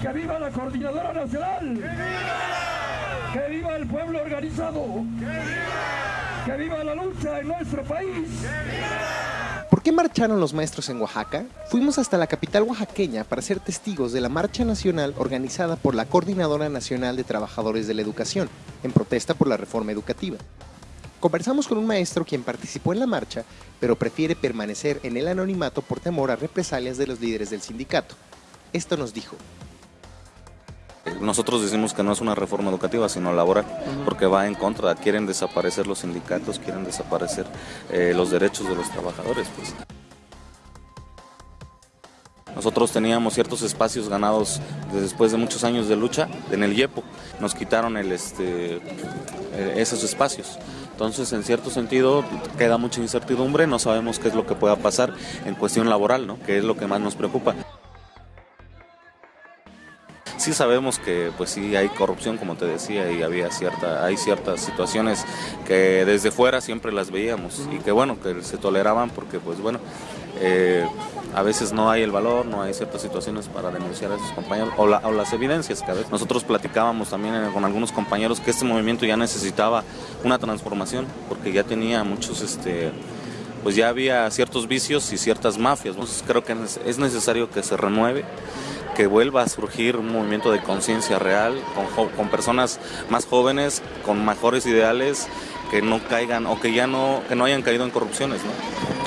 ¡Que viva la Coordinadora Nacional! ¡Que viva! ¡Que viva el pueblo organizado! ¡Que viva! ¡Que viva la lucha en nuestro país! ¡Que viva! ¿Por qué marcharon los maestros en Oaxaca? Fuimos hasta la capital oaxaqueña para ser testigos de la marcha nacional organizada por la Coordinadora Nacional de Trabajadores de la Educación, en protesta por la reforma educativa. Conversamos con un maestro quien participó en la marcha, pero prefiere permanecer en el anonimato por temor a represalias de los líderes del sindicato. Esto nos dijo. Nosotros decimos que no es una reforma educativa, sino laboral, porque va en contra, quieren desaparecer los sindicatos, quieren desaparecer eh, los derechos de los trabajadores. Pues. Nosotros teníamos ciertos espacios ganados después de muchos años de lucha en el IEPO, nos quitaron el, este, eh, esos espacios. Entonces, en cierto sentido, queda mucha incertidumbre, no sabemos qué es lo que pueda pasar en cuestión laboral, ¿no? que es lo que más nos preocupa. Sí sabemos que pues sí hay corrupción, como te decía, y había cierta, hay ciertas situaciones que desde fuera siempre las veíamos y que bueno, que se toleraban porque pues bueno, eh, a veces no hay el valor, no hay ciertas situaciones para denunciar a esos compañeros o, las evidencias que a veces nosotros platicábamos también con algunos compañeros que este movimiento ya necesitaba una transformación porque ya tenía muchos este pues ya había ciertos vicios y ciertas mafias. Entonces creo que es necesario que se renueve que vuelva a surgir un movimiento de conciencia real con, con, personas más jóvenes, con mejores ideales, que no caigan o que ya no, que no hayan caído en corrupciones. ¿no?